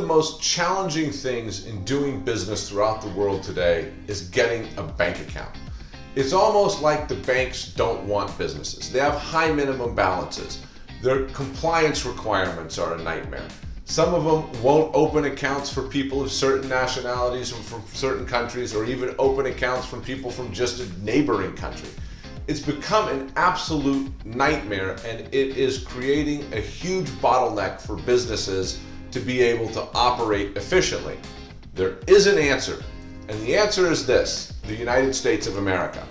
the most challenging things in doing business throughout the world today is getting a bank account. It's almost like the banks don't want businesses. They have high minimum balances. Their compliance requirements are a nightmare. Some of them won't open accounts for people of certain nationalities and from certain countries or even open accounts from people from just a neighboring country. It's become an absolute nightmare and it is creating a huge bottleneck for businesses to be able to operate efficiently? There is an answer, and the answer is this, the United States of America.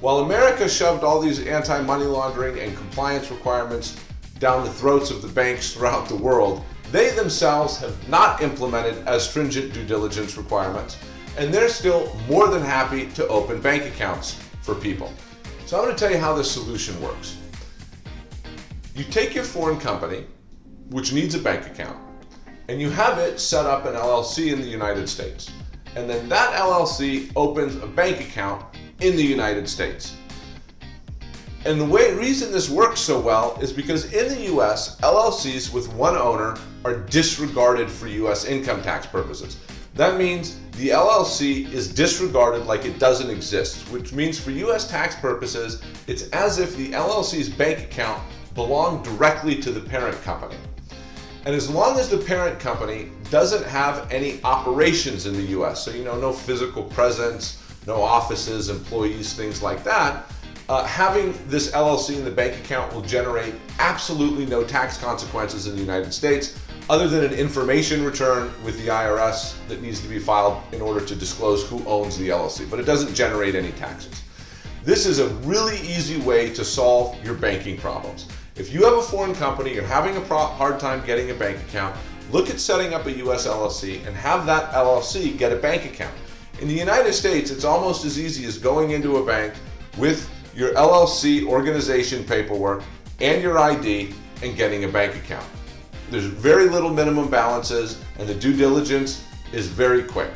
While America shoved all these anti-money laundering and compliance requirements down the throats of the banks throughout the world, they themselves have not implemented as stringent due diligence requirements, and they're still more than happy to open bank accounts for people. So I'm going to tell you how this solution works. You take your foreign company, which needs a bank account, and you have it set up an LLC in the United States. And then that LLC opens a bank account in the United States. And the way, reason this works so well is because in the US, LLCs with one owner are disregarded for US income tax purposes. That means the LLC is disregarded like it doesn't exist, which means for US tax purposes, it's as if the LLC's bank account belonged directly to the parent company. And as long as the parent company doesn't have any operations in the US, so you know, no physical presence, no offices, employees, things like that, uh, having this LLC in the bank account will generate absolutely no tax consequences in the United States other than an information return with the IRS that needs to be filed in order to disclose who owns the LLC, but it doesn't generate any taxes. This is a really easy way to solve your banking problems. If you have a foreign company, you're having a hard time getting a bank account, look at setting up a US LLC and have that LLC get a bank account. In the United States, it's almost as easy as going into a bank with your LLC organization paperwork and your ID and getting a bank account. There's very little minimum balances and the due diligence is very quick.